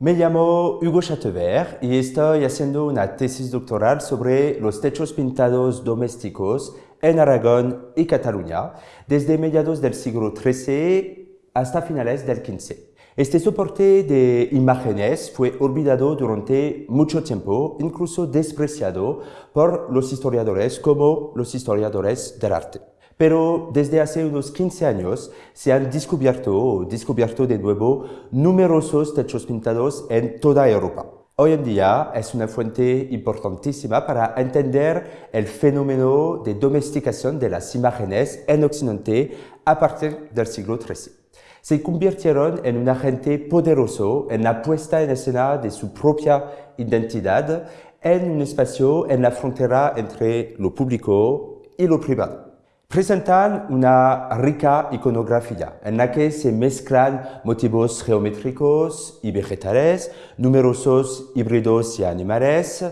Me llamo Hugo Chateauver y estoy haciendo una tesis doctoral sobre los techos pintados domésticos en Aragón y Cataluña desde mediados del siglo XIII hasta finales del XV. Este soporte de imágenes fue olvidado durante mucho tiempo, incluso despreciado por los historiadores como los historiadores del arte. Pero desde hace unos 15 años se han descubierto o descubierto de nuevo numerosos techos pintados en toda Europa. Hoy en día es una fuente importantísima para entender el fenómeno de domesticación de las imágenes en Occidente a partir del siglo XIII se convirtieron en un agente poderoso en la puesta en escena de su propia identidad en un espacio en la frontera entre lo público y lo privado. Presentan una rica iconografía en la que se mezclan motivos geométricos y vegetales, numerosos híbridos y animales,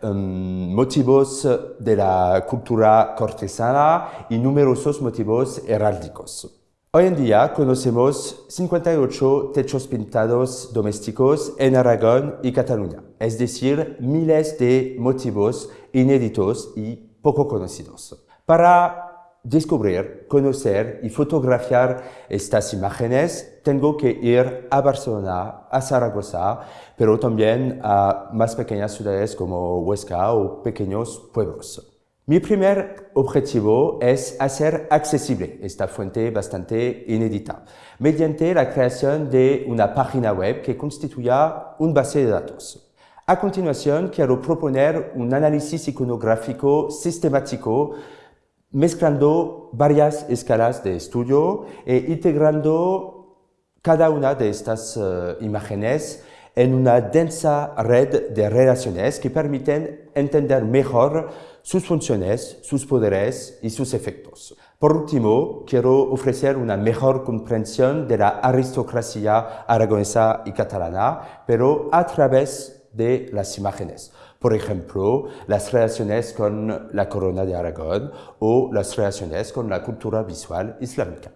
em, motivos de la cultura cortesana y numerosos motivos heráldicos. Hoy en día conocemos 58 techos pintados domésticos en Aragón y Cataluña, es decir, miles de motivos inéditos y poco conocidos. Para descubrir, conocer y fotografiar estas imágenes, tengo que ir a Barcelona, a Zaragoza, pero también a más pequeñas ciudades como Huesca o pequeños pueblos. Mi primer objetivo es hacer accesible esta fuente bastante inédita mediante la creación de una página web que constituya un base de datos. A continuación, quiero proponer un análisis iconográfico sistemático mezclando varias escalas de estudio e integrando cada una de estas uh, imágenes en una densa red de relaciones que permiten entender mejor sus funciones, sus poderes y sus efectos. Por último, quiero ofrecer una mejor comprensión de la aristocracia aragonesa y catalana, pero a través de las imágenes. Por ejemplo, las relaciones con la corona de Aragón o las relaciones con la cultura visual islámica.